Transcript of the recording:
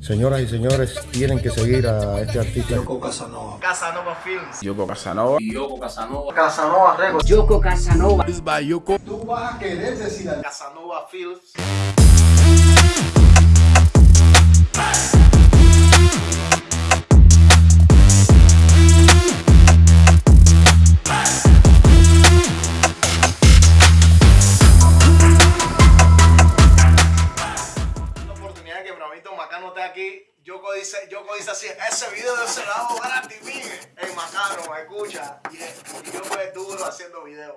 Señoras y señores, tienen que seguir a este artista. Yoko Casanova. Casanova Films. Yoko Casanova. Yoko Casanova. Casanova Records. Yoko Casanova. Tú vas a querer decir algo. Casanova Films. Bravito Macano esté aquí. Yoko dice, Yoko dice así, ese video de ese lado gratis, mire. Macano, escucha. Y, y yo fue duro haciendo videos.